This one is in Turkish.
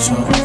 So